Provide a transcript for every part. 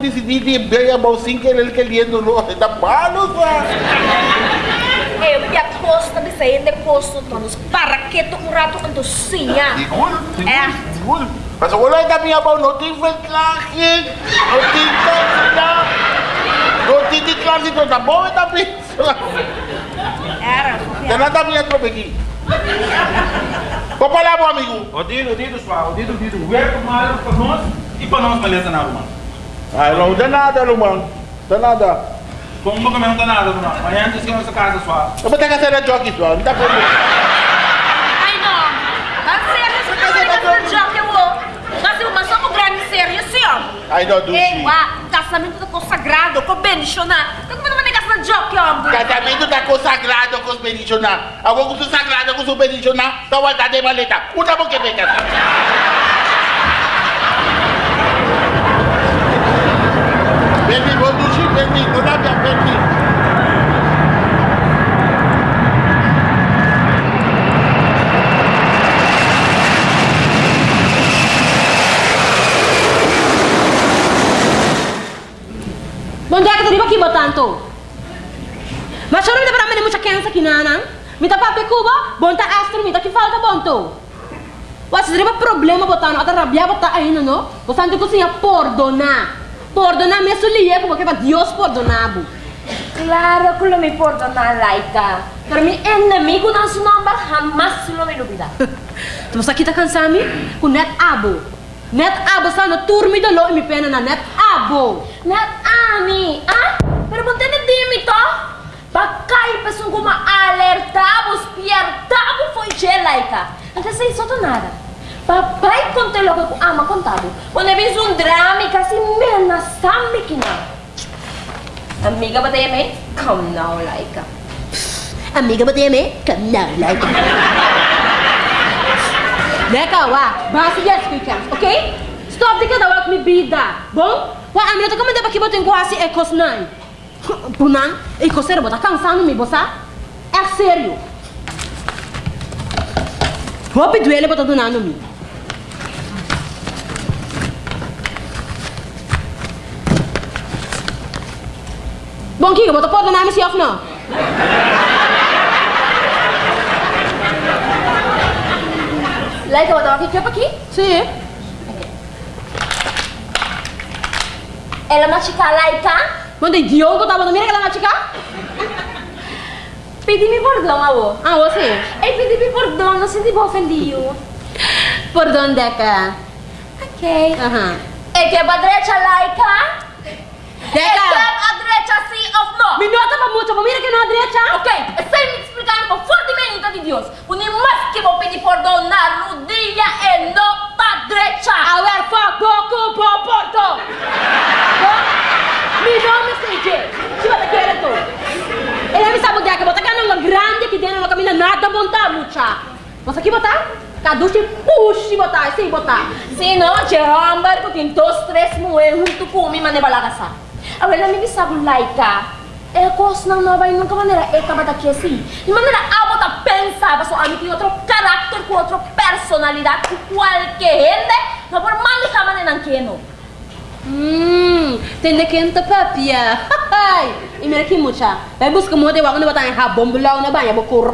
decidí ver a bolsinha que ele querendo no da malo sa. Eu me aposto de sair de posto todos para que tu um rato untuk sinha. É. siguro. Mas wala ka minha bau no tem ventlaje, no tem tanta, no tem de classe do da boa da pessoa. Era, Tem nada minha tropa aqui. Vou falar, meu amigo. O Dido, o Dido, suave, o Dido, o Dido, welcome para nós e para nós, beleza, nada, mano. Ah, não dá nada, Lumang. Dá nada. Como nunca me não dá nada, mano. Amanhã antes que nossa casa, suave. Eu vou ter que fazer a jockey, só. Não dá problema. Ai não. Mas sério, você tá fazendo jogo eu vou. Eu mas somos grande sério, assim, ó. Ai, não, do Ei, o casamento tá consagrado, com bendicionar. Então como não vai negar essa jogo, ó? Casamento tá consagrado com os benicionar. Agora com o sagrado com os benicionar, tá guardado em maleta. Uma boca que vem casar. Baby, vou do baby, não dá minha baby. Bom dia, que aqui tanto. Mas só não me dá para mim muita criança aqui, não? Me dá para Cuba, bom tá astro, me dá que falta bom tu. Você teria problema botando, até rabia botar ainda, não? Você não tem que perdonar. Perdonar me sulia, como que para Deus perdonado. Claro que lo me perdona, Laika. Pero mi enemigo não se number jamás lo me olvida. Tu você aqui tá cansado, com net abo. Net abo sa no turmi do lo mi pena na net abo. Not ami, ah? Pero ponte na dimi to. Bakay pa sung kuma alertamos, piertamos foi je, Laika. Antes sa iso to nada. Papai conte lo que ama contado. Quando vis um drama casi mena que não. Amiga ba tayo may? Come now, Laika. Amiga ba tayo me? Kana like. Leka wa, basi yes weekend, okay? Stop di ka daw mi bida. Bom? Wa amina to kama dapat kibotin ko asi ekos nai. Punang, ekos sero bota cansando mi bosa? É sério. Hopi duele bota donando mi. Bom, Kiko, bota pode donar mi si off não? Laika, what aqui que aqui? Sim. Ela é uma chica Laika. Mas de Diogo tava no mira que ela vai ficar? Pedi-me perdão, avô. Ah, você? Ei, pedi-me perdão, não senti ofendido. Por onde é que é? Ok. Aham. É que é pra direita, Laika? É que é Deca! a direita, sim ou não? Me nota pra muito, mira que não é direita. Ok, sem me explicar com fortemente de Deus. O mais que vou pedir perdão na rodilha é não pra direita. A ver, fuck, boco, po, porto. Me nome é CJ. Se você quer, tu. Ele me sabe onde é que botar cana grande que dentro não caminha nada montar, mucha. Você aqui botar? Caduche, puxe, botar, sem botar. Se não, Jerambar, que tem dois, três mulheres junto comigo, mas não vai lá caçar. Agora, me sabe, Laika. É coisa não vai nunca maneira é acaba daqui assim. De maneira a botar pensar, pessoal, a mim tem outro caráter, com outra personalidade, com qualquer gente, não por maneira maneira não quer não. Hum, tem de quente papia. Ai, e mira que mucha. Vai buscar moda e vai botar em rabom bulau na banha, vou correr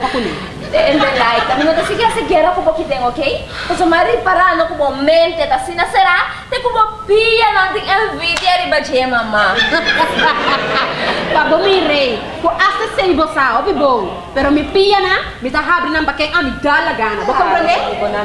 pra comer. Entende, Laika? Não te siga essa guerra como que tem, ok? Então, mas reparando como mente, não será? Tem como pia, não tem envidia, riba de mamá. Pabo mi rei, ko asa sei bosa, obi bo. Pero mi pia na, mi ta habri nang bakeng ami dala gana. Bo comprende?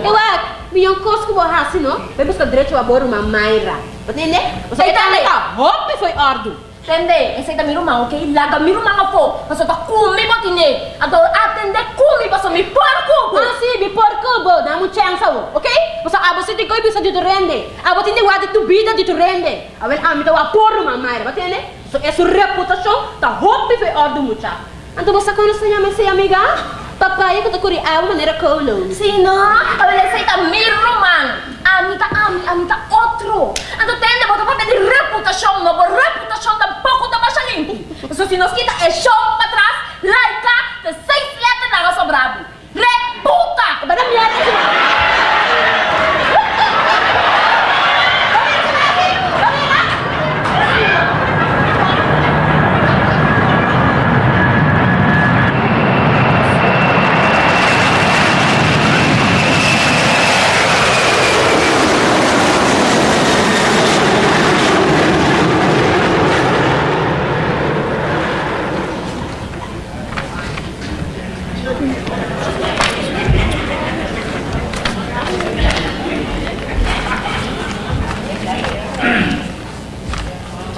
Ewa, mi yung kos ko bo hasi no. Be busca direito a boru ma maira. Entende? Kita Entende? ka, hopi foi ordo. Entende? Essa aí miro mal, ok? Laga miro mal po. Mas eu tô comi botine. Ado atende comi, mas eu me porco. Ah, si, bi porco bo, na mu chang sa wo. Okay? Bosa abo si tikoy bisa dito rende. Abo tindi wadi tu bida dito rende. Awel ami ta wa boru ma maira, entende? So é sua reputação, tá hopi foi ordo mucha. Anto bosa kono sa se amiga? Papaya ko ta kuri awa maneira kolo. Sino? A ver, essa aí tá miro man. Amita, ami, amita outro. Ando tende, bota pra pedir reputação, por reputação tampouco tá baixa limpo. Isso se nós quita é show pra trás, laica, de seis letras na nossa brabo. Reputa! Bada merda.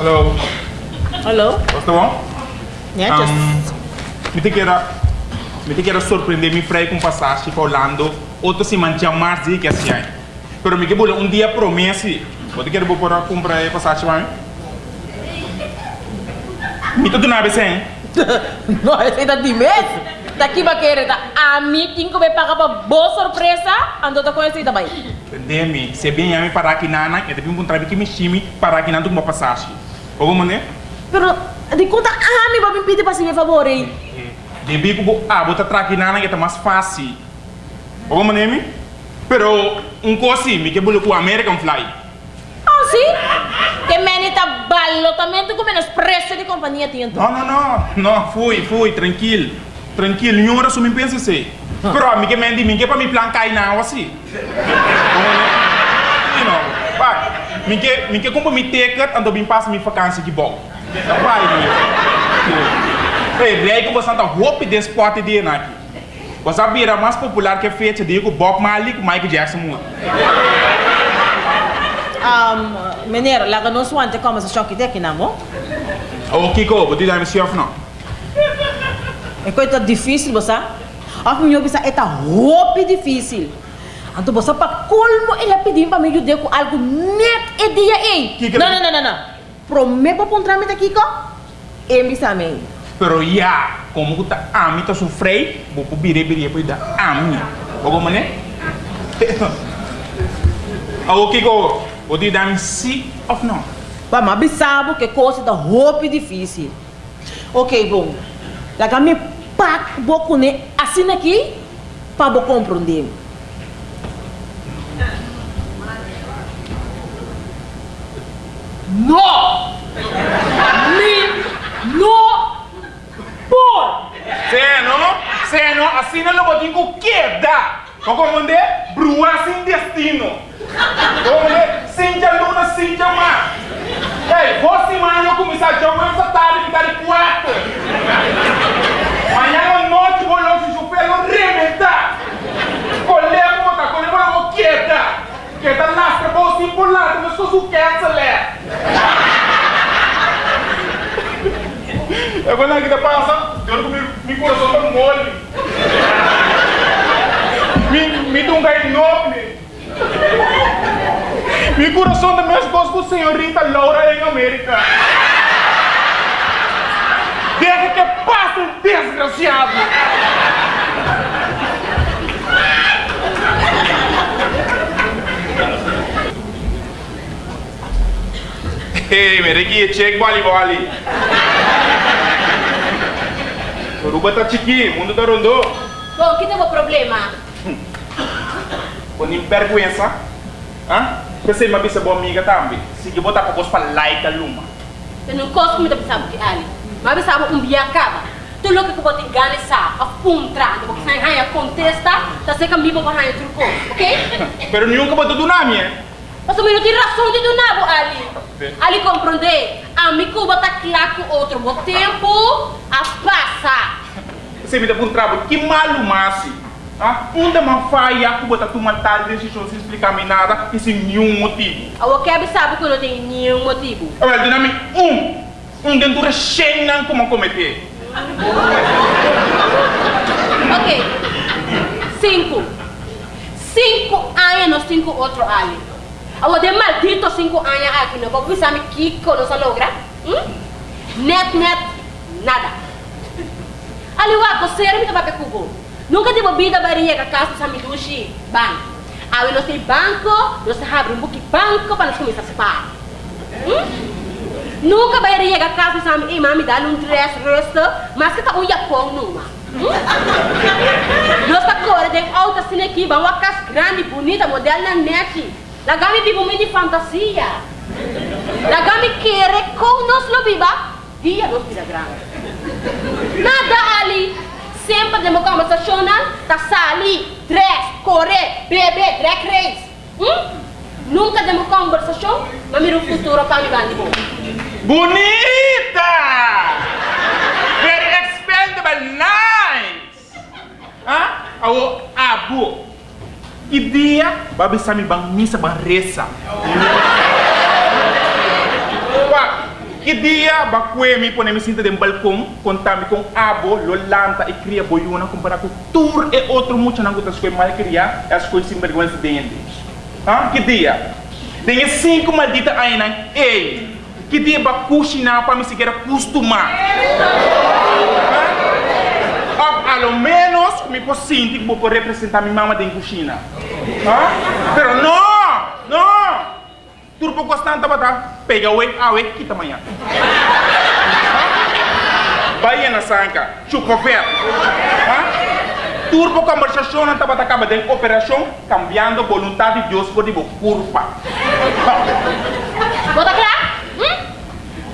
Hallo, Hallo? was tá bom? Netjes. Um, me te quero, me te quero surpreender me frei com passagem para Orlando. Outro se mantia mais dia que assim aí. Pero me que bolo um dia promessa. Vou te quero vou para comprar passagem para mim. Me tudo na ABC, hein? No, esse tá de mês? Daqui vai querer, tá? A mim, quem que vai pagar pra boa surpresa, andou tá conhecido também. Entende? Se bem a mim para aqui na Ana, eu devia encontrar aqui me time para aqui na uma passagem. Alguma maneira? Pero, de conta, a mim vai me pedir pra se me favor, hein? Devi que ah, botar traqui na que tá mais fácil. Alguma maneira me? Pero coisa assim, me que bolo com American Fly. Ah, sim? Que meni tá balotamente com menos preço de companhia tinha. Não, não, não, não, fui, fui, tranquilo. Tranquilo, nenhuma hora só me pensa assim. Pero a mim que me mim que para me plancar aí não assim. You know, vai. Mim que mim que compra me ticket, ando bem passa minha vacância que bom. Ei, rei que você anda roupa de esporte de aqui. Você vira mais popular que feita de Bob Marley com Michael Jackson. muito. Um, meneer, laga não suante como essa choque de aqui, não? Oh, Kiko, vou te dar meu chef não. É coisa difícil, você? A minha bisa é tá roupa difícil. Então você para colmo ele pedir para me ajudar com algo net e dia que- Não, não, não, não, não. Prometo para pôr tramite aqui, ko? E bisa me. Pero ya, como que tá a mim tá sofrei, vou pro bire bire para dar a mim. Alguma? Ah, o Kiko, vou te dar sim ou não? Mas mas bisabo que coisa da roupa difícil. Ok, bom. Laga me pac boco ne assim aqui para bo compreender. No! Me no por! Seno, seno, assim não vou ter que queda. Como mande, brua sem destino. Como Cintia Luna, Cintia Mar. Ei, você manhã começar a jogar essa tarde, ficar de quatro. Amanhã à noite vou lá se o pelo rebentar. Colher colher para o queda. Queda lastra, vou se mas sou o câncer, né? Vou na que passa, eu não me coração mole. Me me dá um gai enorme. Mi coração da minha esposa com senhorita Laura em América. Deixa que passe, desgraciado. Hey, mere que check bali bali. Ruba tá chiqui, mundo tá rondo. Bom, que tem o problema? Com vergüenza. Hã? Pensei uma bisa boa amiga também. Se que botar para para like a luma. Eu não gosto muito de saber que ali. Mas eu sabe um dia acaba. Tu louco que pode ganhar sa, a puntra, porque sai raia contesta, tá seca mi vou raia truco, ok? Pero nenhum que botou do nome, eh? Mas tu não tem razão de do nabo ali. Ali compreender, a mi cuba tá claro que outro bom tempo a passa. Você me dá um trabalho que malu masi. Ah, onde uma faia que botar uma tal decisão sem explicar me nada e sem nenhum motivo. A Wakeb sabe que não tem nenhum motivo. Agora, do nome um, um dentro de não como cometer. Ok. Cinco. Cinco anos, cinco outro ali. Awa de maldito cinco anos aqui, não vou pensar me Kiko não se logra. Hum? Net, net, nada. Ali wa ko ser mi tapape kubo. Nunca tive vida barinha ka casa sa midushi ban. Awi no sei banco, se abre um buki banco para nos começar a separar. Hum? Nunca barinha ka casa sa mi mami dá um dress resta, mas que tá um yapão numa. Nossa cor de alta cine aqui, vamos a casa grande, bonita, modelo na net. Lagami vivo de fantasia. Lagami quer com nós lo viva, dia nós vida grande. Nada ali. Sempre demo conversação, tá sali, dress, correr, beber, drag race. Hum? Nunca demo conversação, mas miro futuro para me ganhar bom. Bonita! Very expendable, nice! Ah, awo abo. Ideia, babi sami bang misa bang resa. Wa, Que dia pone me sinta balcão, contame com abo, lolanta e cria boiuna comparar com tur e outro muito não gotas coisas mal criar, as coisas sem vergonha dentes. Ah, que dia? Tem cinco maldita ainda, ei. Que dia ba cozinhar para me seguir acostumar. Ah, ao menos me posso sentir que vou representar minha mama dentro da cozinha. Ah? Pero não, não. Turbo constante bata, pega o awe kita manhã. Bahia na sanca, chupa ver. Turbo conversação não estava acaba de operação, cambiando vontade de Deus por tipo curva. Bota claro? Hum?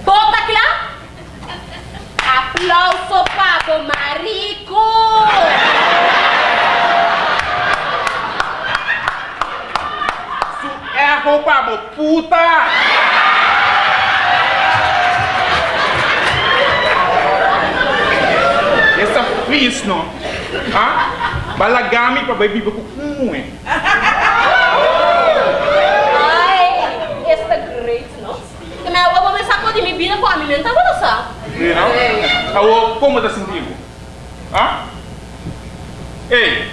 Bota claro? Aplauso para o marico! Su erro para puta! Essa fiz, não? Ah? Balagami para viver com um, hein? Ai, esta great, não? Que meu avô me sacou de minha vida com a minha, tá bom, só? Sim, Alô, como está sentindo? Ah? Ei!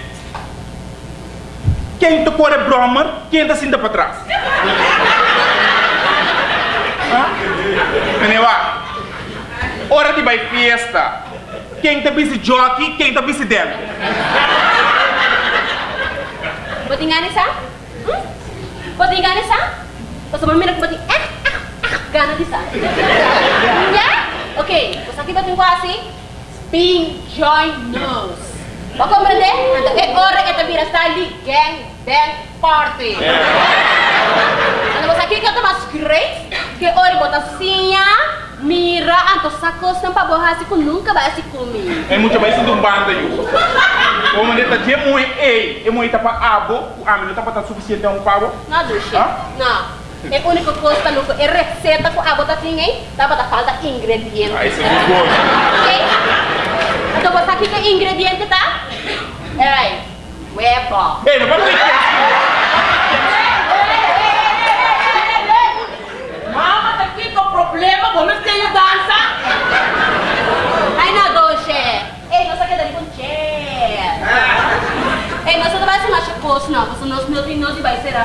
Quem te pôr é Bromer, quem está sentindo para trás? Ah? Meneva, hora de vai festa. Quem está busy jockey, quem está busy dentro? Bota engane, sa? Hum? Bota engane, sa? Basta mamina ko bati, eh, ah, ah, gana di sa? Ya? Okay, basta kita tunggu asi, being joy knows. Bako mrende, anda e ora eta bira stali gang bang party. Ano basta kita to mas great, que ora bota sinha, mira anto sacos para borrar se nunca vai se comer. É muito mais do banda. Como ele está de muito, ei, é muito para abo, o amigo está para suficiente um pavo. Não. Hã? Não. É a única coisa que não é receita com água da ninguém, dá para falta ingrediente. Ah, isso é muito bom. Ok? Então você aqui que ingrediente tá? Ei, huevo. Ei, não vai me Mama, tá aqui com problema, vamos ter dança. Ai, não, Doce. Ei, não sabe que com chair. Ei, nós não vai ser mais coisa, não. Porque nós não vai ser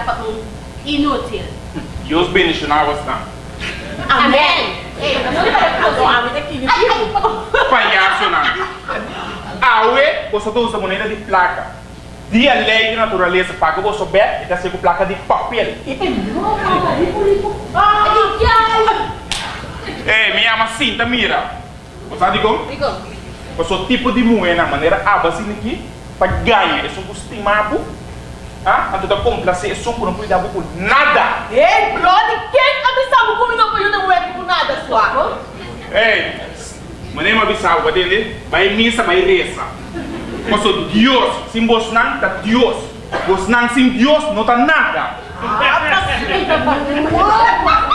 inútil. Você. Amém. Ei, não vai para Tô a vida aqui, viu? Ai, ai, Palhaço não. Aue, você usa moneda de placa. Dia lei de natureza paga você souber e tá com placa de papel. Ei, me ama cinta, mira. Você digo? Digo, Você o tipo de moeda, maneira abasin aqui, para ganhar. É Ah, a toda complacer, é só por não cuidar por nada. Ei, brother, quem avisava comigo para eu não é por nada, sua? Ei, maneira uma bisagua dele, vai missa, vai reza. Mas o Deus, sem você não tá Deus. Você não sem Deus, não tá nada. Punta ba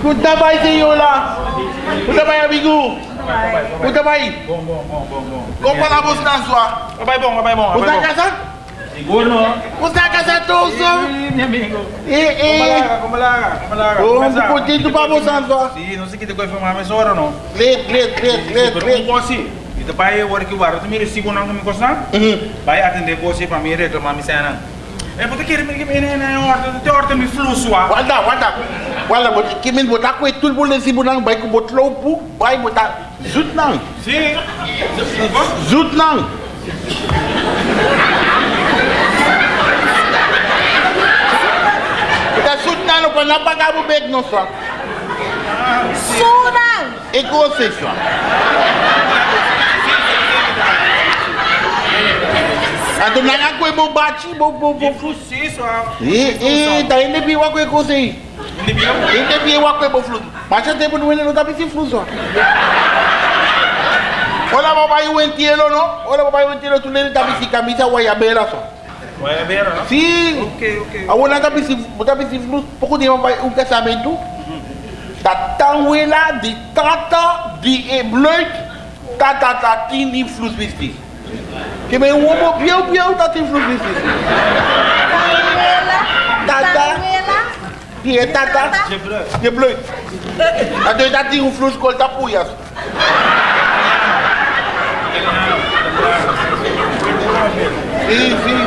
sa'yo la? Punta ba amigo? Punta ba? Bom, bom, bom, bom, bom. Kung pala mo sa sua? Vai bom, vai bom, Punta ka sa? Seguro. Punta ka sa toso? Meu amigo. Eh, Como eh. larga, como larga, como larga. Oh, Começa. putinho pa mo sa sua? Sim, não sei que te coisa foi mais hora não. Late, late, late, Pero late. como assim? E depois eu vou que o tu me recibo não me costa? Vai atender você para me reclamar me É que né horta, te fluxo ah. Wala, wala. Wala, but kimin botak ko itul bol si bunang bay ko botlo pu, bay botak. Zut nang, Sim. zut nang. Ita zut nang no pa napagabu beg no sa. Surang! Ego se sa. Ato nang ako mo bachi bo bo bo. Fluxo isso ah. Eh, eh, ta hindi biwa ko ego se. Hindi biyo. Hindi biwa ko bo flus. Masya tempo no no tapi si flus. Hola papá, yo entiendo, ¿no? Hola papá, yo entiendo, tú le tapi si camisa guayabera, so. Vai ver, não? Sí. Ok, ok. Awala tapi si tapi si flus, poco di papá un casamento. Dat tangwela, die tata, die e bluit, tata tati ni flus bistis. Que me um homo bieu bieu tati flus bistis. Tata, die e tata, Je bruik. die bluit. Ado tati um flus kol tapuyas. Sim, sim.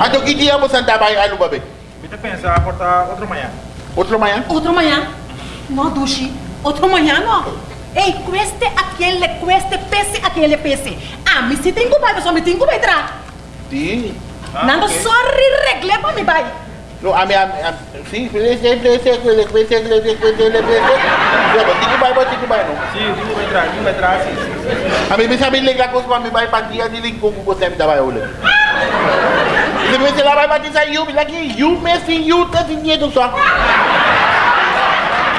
Ado que dia você anda vai alu babe? Kita pensa cortar outro manhã. Outro manhã? Outro manhã. No, Dushi. Outro manhã, não. Ei, cueste aquele, cueste pese aquele pese. Ah, me se tem que vai, pessoal, me tem que vai entrar. Sim. Ah, Nando ok. sorry regle para me vai. No, a minha, a, sim, prese, prese, prese, prese, prese, prese, prese. Ya, berarti que vai, berarti que vai, não. Sim, digo vai entrar, digo vai entrar, sim. A mim bisa bilang ako sa kami bay pati ang niling ko kung sa mga ulit. Kasi may sila bay pati sa you, lagi you messing you ta din niya sa.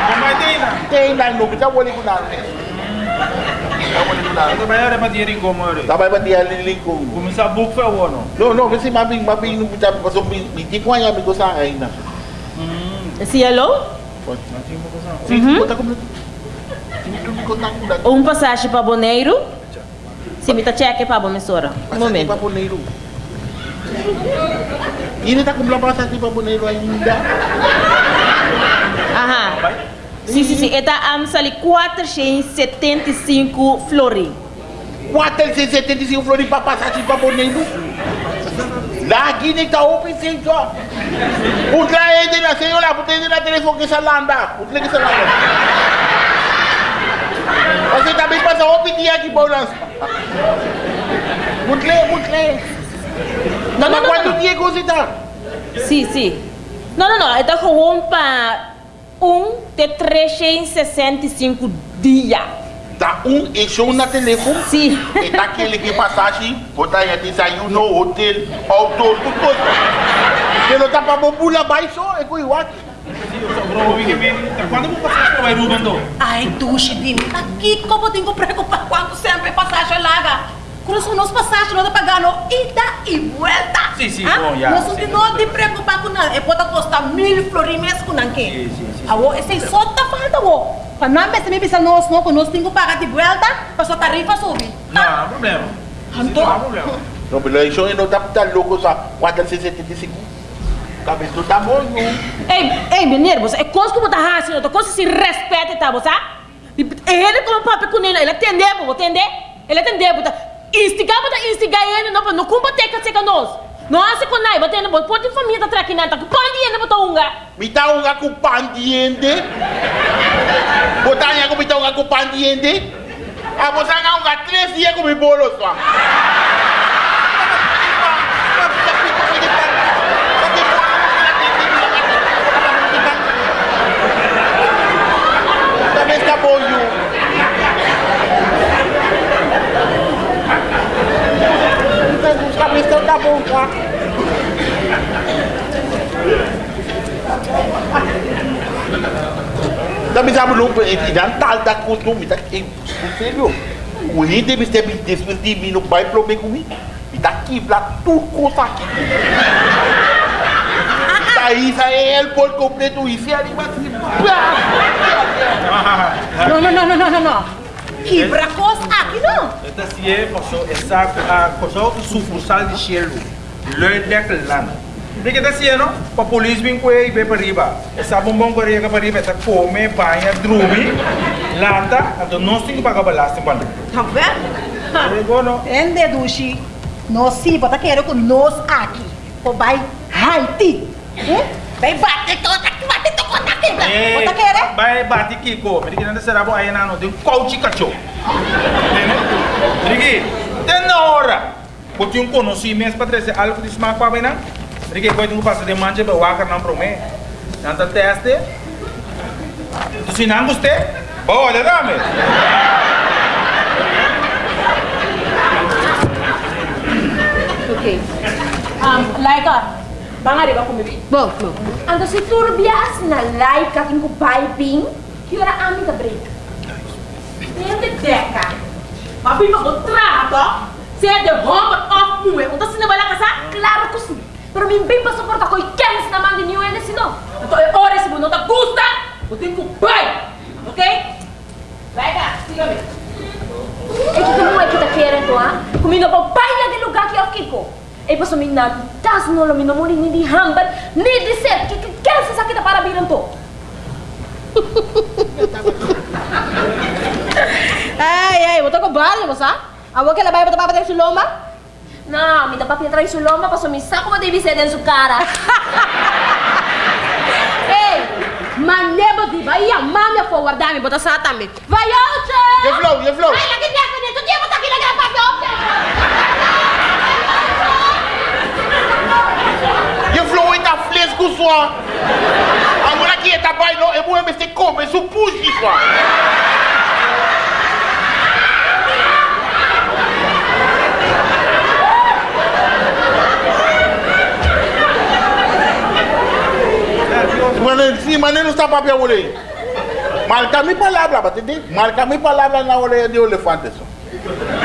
Como vai ter ainda? Kaya na no, bisa wali ko na. Bisa wali ko na. Kita vai olhar para dinheiro como é. Sabay pati ang niling ko. Começar book foi o ano. No, no, kasi mabing mabing no bisa pa so biti ko niya mi ko sa ay na. Esse yellow? Sim, ta. Ko ta ko. Um passagem para Boneiro. Se me tá cheque para Bomissora. Um Pa momento. Boneiro. Ini tak kumula pa sa pa Boneiro ainda. Aham. Sim, sim, sim. Eta am sali 475 flori. 475 flores para passar aqui para Boneiro. Lá aqui nem tá open sem só. O lá é de na senhora, porque ele na telefone que salanda. O que que salanda? Você também passa open dia aqui para nós. Mutle, mutle. Não, não, Mas não, quanto não. dia que você tá? Sim, sim. Não, não, não. Eta gewoon para um de 365 dias. Tá um e show na telefone. Sim. E tá aquele que passagem, botar aí de sair no hotel, auto, tudo coisa. Ele tá para bobula baixo, é com o. Quando vou passar para o Ruben do? Ai, duche, Dini. Aqui, como tenho que preocupar quando sempre passagem larga. Quando são nós passagens, nós pagando ida e volta. Sim, sim, Ah, bom, já, Nós sim. não não te preocupar com nada. É pode custar mil flores mês com nanque. Sim, sim, sim. Awo, esse só tá falta, wo. Para não pensar, me pensar nós, não, nós temos que pagar de volta, para sua tarifa subir. Não, não há problema. Sim, Não há problema. Não, pelo isso eu não tá tá louco só 475. Cabeça tá bom, não. Ei, ei, menino, você é coisa que você raça, não, coisa se respeita, tá, você? Ele como papo com ele, ele atendeu, você entender? Ele atendeu, você instigar, você instigar ele, não, não combater com você nós. Nossa, com nós, você não pode família tá traquinando, tá com não, você unga. Botar aí com me tá um gaco pandiente. Ah, você não um gaco três dias com bolo só. la bon kwa. Dan mi zabu lou, idan tal da koutou, mi tak, e, serio, ou li de mi sebi desmenti mi nou bay plome koumi, mi tak kib la tout kousa ki. Ta isa e el pol kompleto, isi a li bat, si, Non, non, non, non, non, non, non. Coisa aqui, não. Esta sim é passou essa a passou sucursal de Shell. Lerdek Land. Porque esta sim não, para a polícia vir com ele para riba. Essa bombom para riba para riba, essa come, banha, drubi, lata, então nós temos que pagar para Tá vendo? Igual não. Entende, Dushi? Nós sim, você quer com nós aqui. Ou vai Haiti. Eh? Vai bater toda aqui, aí não, tem coach cachorro. Rigi, tem na hora. Porque um conhecimento para trazer algo de para. Rigi, que passar de mancha para o ácar não promete. Teste. Tu se não gostei, boa, olha dame. Ok. Um, Laika, bang arriba comigo. Bom, bom. Ando si turbias na like aking ko piping, kira amin ka break. Nende deka. Papi mag-trato. Siya de home off mo eh. Unta sinabala ka sa? Claro ko si. Pero min bem pa suporta ko ikens naman din yung ene sino. Ito ay ores mo, no ta gusta. tem que pai, ok? Vai cá, siga-me. É que como é que tá querendo, ah? Comigo pa baila de lugar que eu fico. E paso mi na tas no lo mi no mori ni di hambar ni di ser que que quer se sakita para biran to. Ai, ai, botou com barulho, você? A boca ela vai botar para dentro lomba? Não, mi tapa pietra su lomba paso mi saco ma devi sedere su cara. Ei, manebo di vai a mami a forward dami, botar sa também. Vai, outra! Je flow, je flow. Ai, lagi dia kena, tu dia botar aqui na gravação, outra! Je flow in dat vlees kuswa. Agora aqui tá bai no, é bom me se come, su pushi swa. Mane, si mane não está papel olhe. Marca mi palavra, batende. Marca mi palavra na olhe de elefante só.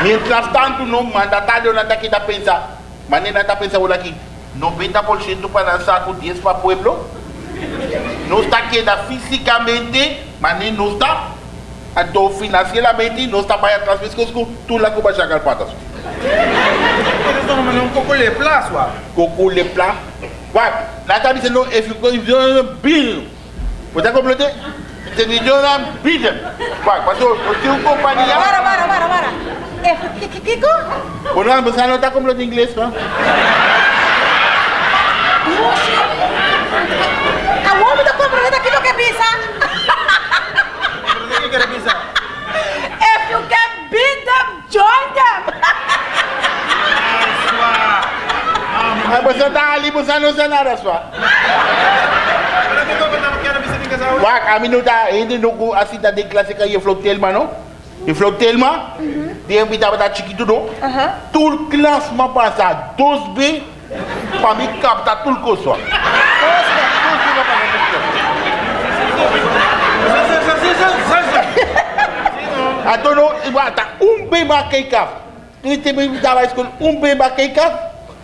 Mientras tanto, no mandatario não está aqui da pensar. Mane não está pensando olha aqui. 90% para saco, 10 para pueblo. Não está queda fisicamente, mas nem não está. Então, financeiramente, não está para atrás, mas que tu lá que vai chegar patas. Eles estão mandando um pouco de plástico. Coco le plat. What? Lá está dizendo, if you go, if you don't bill. Você está completando? Se you don't bill. What? Mas o seu companhia. Para, para, para, para. Eh, que, que, que, que? Bueno, você não está completando inglês, não? A homem da compreendendo aquilo que pensa. O que quer pensar? If you can beat them, join them. Mas você está ali, você não sei nada, só. Para que eu vou quero ver se tem casal. Wak, kami nu ta hindi nu ku asita de klase ka ye flow telma no. E flow telma, de invita bata chiquito no. Tout le classe ma passa 12B, pa mi capta tout le coso. Ato no, ibata um B ba kay kaf. Ini te me invita ba school um B ba kay kaf.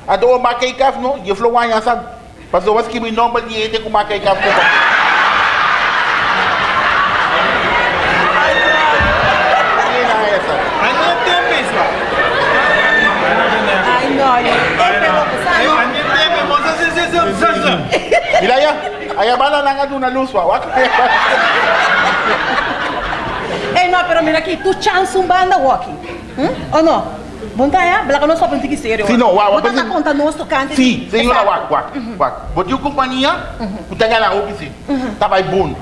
Ato ba kay kaf no, ye flow wanya sa. Paso was kimi normal ye te ku ma kay kaf ko. Ye na essa. Aí não tem pessoa. Ai, não, é pelo Aí a gente tem moça se se se se se. Bilaya, aya bala na luswa. Ei, não, pero mira aqui, tu chance um banda walking. Hum? Ou não? Bom tá, é? Bela que não só pensa que sério. Sim, não, uau, Bota na conta nós tocante. Sim, senhora, wak, wak, wak. Botiu companhia, o tanga na office. Tabay bom.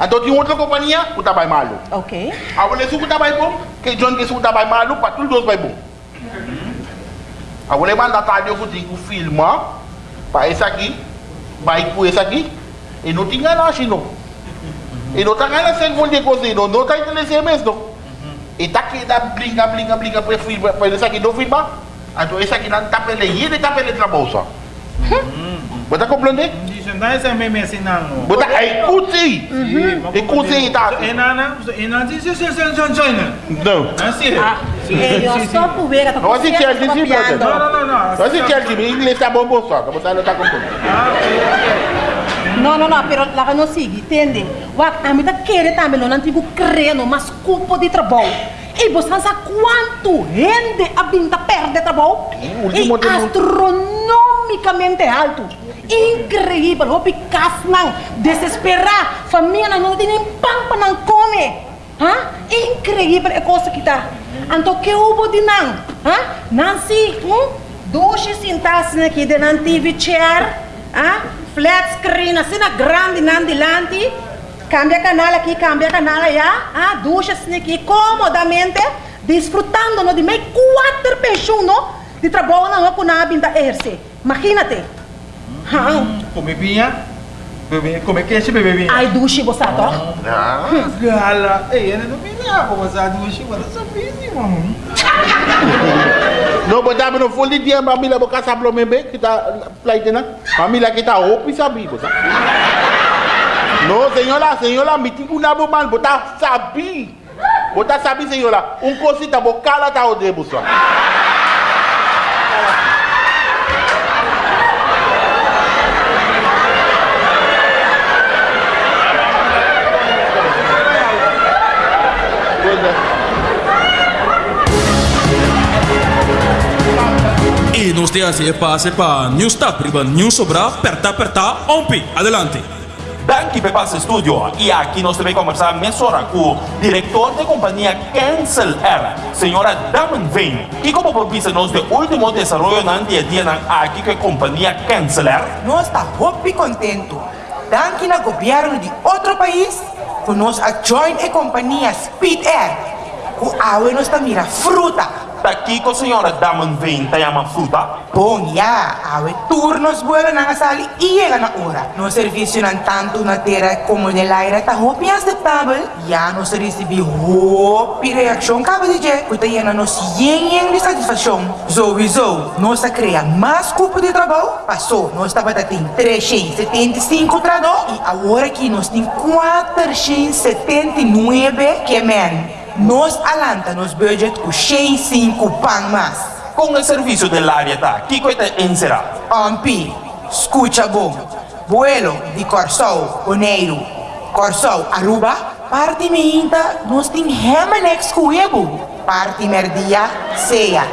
Então tinha outra companhia, o tabay malo. Ok. A wale suku tabay bom, que John que suku tabay malo, para tudo dois vai bom. A wale manda tarde eu digo filma, para esse aqui, vai com esse aqui, e não tinha nada assim não. E não tá ganhando sem de coisa, não, não tá interessado mesmo. E tá aqui, dá brinca, brinca, brinca, para filma, para esse aqui não filma. Então esse aqui não tá pele, ele tá pele trabalho. Você compreende? Dice, não é esse mesmo ensinando. Você é curti. E curti tá. E nana, e nana dice, se se se se se. Não. Assim. Ei, eu só por ver, tá Não, assim, certo, Chelsea, tá sim, copiando. Não, não, não, não. Mas se quer que inglês tá bom, bom só, que você não tá compreendendo. Não, não, não, pero lá não sigue, entende? O a mim tá querendo também, não antigo crendo, mas culpa de trabalho. E você sabe quanto rende a binta perde trabalho? o último E de- astronomicamente alto. Incrível, o picas não, desesperar, família não tem nem pão para não comer. Hã? Incrível é coisa que tá. Então, que houve de não? Hã? Nancy, hum? Duas sentar-se aqui de não TV chair, hã? Flat screen, assim, na grande, não delante. Cambia canal aqui, cambia canal allá. Ah, duas aqui comodamente, desfrutando no, de meio quatro pessoas no, de trabalho na com a binda exercer. Imagínate. Hã? Come pinha. Bebe, come che bebe? Ai duci posato? Ah, gala. Ehi, ne dominavo cosa duci, guarda, sono benissimo. No, but I'm not fully dear, Mamila, because I'm from Mebe, kita flight na. Mamila, kita hope is a big cosa. No, señora, señora, mi tico una bomal, but I sabi. But I sabi, señora, un cosita bocala ta odre busa. Só. nos te hace pase para News Tap, riba News Sobra, perta, perta, ompi. Adelante. Danke pe passe studio e aqui nós também conversar mesora com o diretor da companhia Cancel Air, senhora Damen Vem. E como propisa nós de último desenvolvimento na dia a dia na aqui com a companhia Cancel Air, Nós está muito contento. Danke na governo de outro país, que nós a join a companhia Speed Air. Que a nós está mira fruta. Com a senhora Damen Vem, tá chama fruta. Bom, já, a turnos vuelo na sali e chega na hora. No serviço tanto na terra como no aire, tá hopi aceitável. Já nós recebi hopi reação cabo de je, que tá na nos yen de satisfação. Sowieso, nós a mais grupo de trabalho, passou, nós estava tem 375 trabalhos e agora que nós tem 479 que man. Nós alanta nos budget com 65 pan mais. Com o serviço dell'aria tá, aqui com a encerrado. Ampi, escucha bom. Vuelo de Corsol, Oneiro. Corsol, Aruba. Parte minta, nós tem Hemanex Cuebo. Parte merdia, ceia.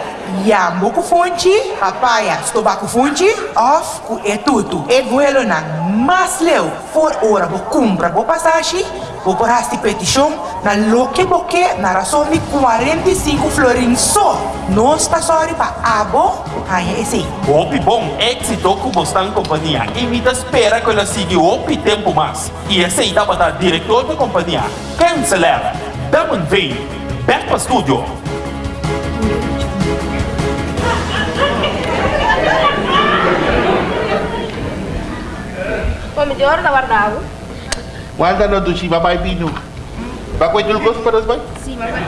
Yambo com fonte, papaya, estobaco fonte, off com etuto. E vuelo na mas leu, for hora bo compra bo passagem, bo por hasti petição, na loque boque, na razão de 45 florins só. Nós tá sorry pa abo, aí esse aí. Opi bom, éxito com Bostan Companhia. E me espera que ela siga opi tempo mais. E esse aí dá para diretor da companhia. Cancelar. Damen Vem. Back para estúdio. Pô, me deu hora da Guarda no dushi, babai binu. O gosto para os vai? Sim, mas vai.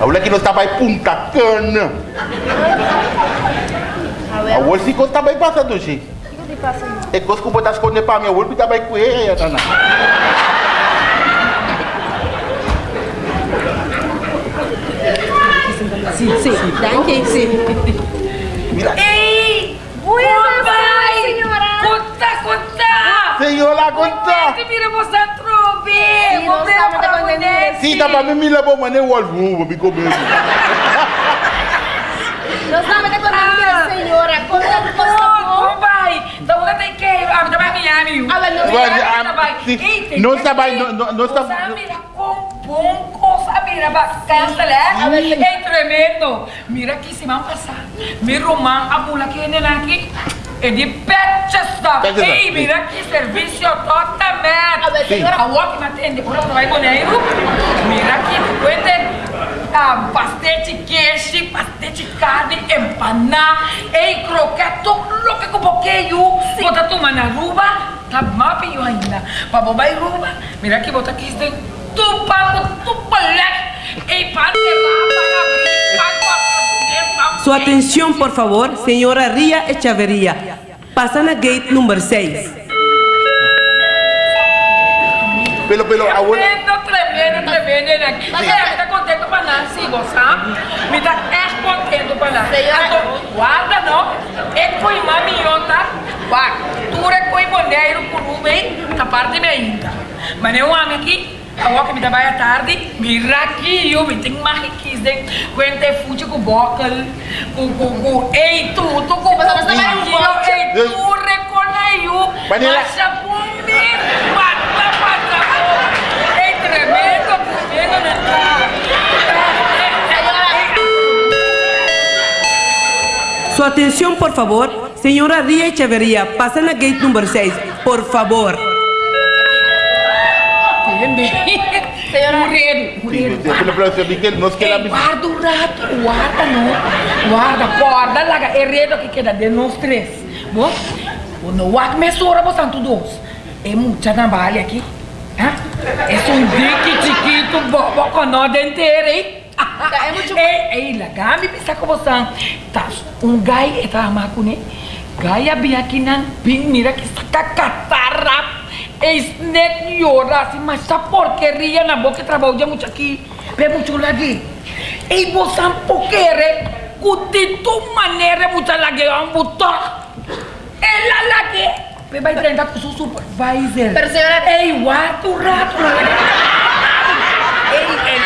Ahora que no está by Punta Cana. Ahora sí que está by pasa dushi. O que passa aí? É coisa que botar esconder para mim, ahora está by com ele, Tana. Sim, sim. Danke, sim. Ei! Conta! Senhora, conta. Que mira você trove! Sim, não sabe da pandemia. Sim, tá para mim, me levou, mas nem o olho, vou me comer. Não sabe da pandemia, senhora. Conta do Oh, papai! Então você tem que... Ah, você vai me amigo. Ah, mas não Vai, vai. ah, sim. Não está by, não- não não está... Mira, com bom coisa, mira, bastante, né? É tremendo. Mira aqui, se vão passar. Mira, Romão, a mula que vem aqui. É de Petchester. Petchester, Ei, sim. mira que serviço totalmente. A ver, senhora. A walk me atende, por onde vai boneiro. Mira aqui, cuente. Ah, pastete queijo, pastete carne, empaná, ei, croquete, tudo que com boqueio. Bota toma na ruba, tá pior ainda. Pra bobar ruba, mira aqui, bota aqui, tem tupa, tupa, leque. Ei, para levar, para abrir, para Su atención, por favor, señora Ría Echeverría. Pasan a gate número 6. Pelo, pelo, ahora... Tremendo, tremendo, tremendo aqui. Mas é, me tá contento pra nós, sim, sabe? Me tá é contento pra nós. Senhora. Então, guarda, não. É coi mamiota. Guarda. Tu é coi boneiro, curuba, hein? Tá parte bem ainda. Mas nem um homem aqui. A walk me trabalha tarde, mira aqui, eu me tenho mais riqueza, quente fute com boca, com, com, com, ei, tu, tu com Mas você vai no boca. ei, tu, reconheceu, Mas ele- mas a bumbi, mata, mata, ei, tremendo, tremendo, né? Su atención, por favor, señora Ría Echeverría. Pasan a gate número 6. Por favor. Pelo, pelo, pelo, Miguel, nós Ei, queremos... guarda o rato, guarda não. Guarda, guarda, larga. É redo que queda de nós três. Bom, quando o ar começou a botar todos. É muita trabalho aqui. É um dique chiquito, nós inteiro, hein? é muito- Ei, ei, lagar me pensar com você. Tá, um gai é com ele. Gai abia aqui na pin, mira que saca catarra. É snake llora assim, mas essa porqueria na boca trabalha muito aqui. Vê muito lagi. Ei, você poquere, cutito maneira muito lagi, um botão. Ela lagi. Vê, vai treinar com seu supervisor. Pero, senhora- Ei, guarda o rato. Ei, ei,